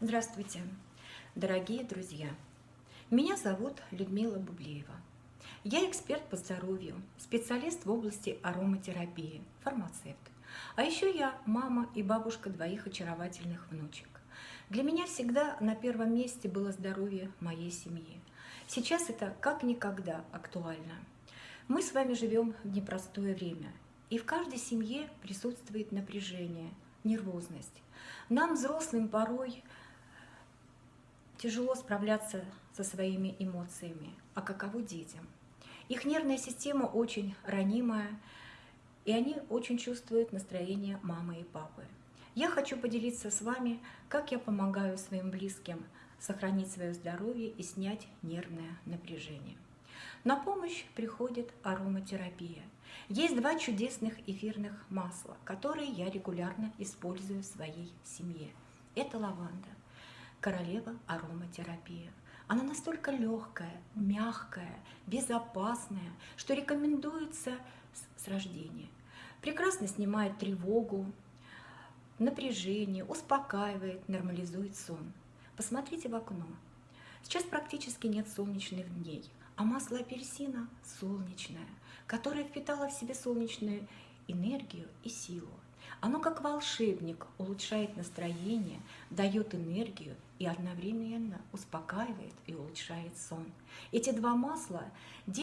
Здравствуйте, дорогие друзья! Меня зовут Людмила Бублеева. Я эксперт по здоровью, специалист в области ароматерапии, фармацевт. А еще я мама и бабушка двоих очаровательных внучек. Для меня всегда на первом месте было здоровье моей семьи. Сейчас это как никогда актуально. Мы с вами живем в непростое время, и в каждой семье присутствует напряжение, нервозность. Нам, взрослым, порой тяжело справляться со своими эмоциями, а каково детям? Их нервная система очень ранимая, и они очень чувствуют настроение мамы и папы. Я хочу поделиться с вами, как я помогаю своим близким сохранить свое здоровье и снять нервное напряжение. На помощь приходит ароматерапия. Есть два чудесных эфирных масла, которые я регулярно использую в своей семье. Это лаванда королева ароматерапии. Она настолько легкая, мягкая, безопасная, что рекомендуется с рождения. Прекрасно снимает тревогу, напряжение, успокаивает, нормализует сон. Посмотрите в окно. Сейчас практически нет солнечных дней, а масло апельсина солнечное, которое впитало в себе солнечную энергию и силу. Оно как волшебник улучшает настроение, дает энергию и одновременно успокаивает и улучшает сон. Эти два масла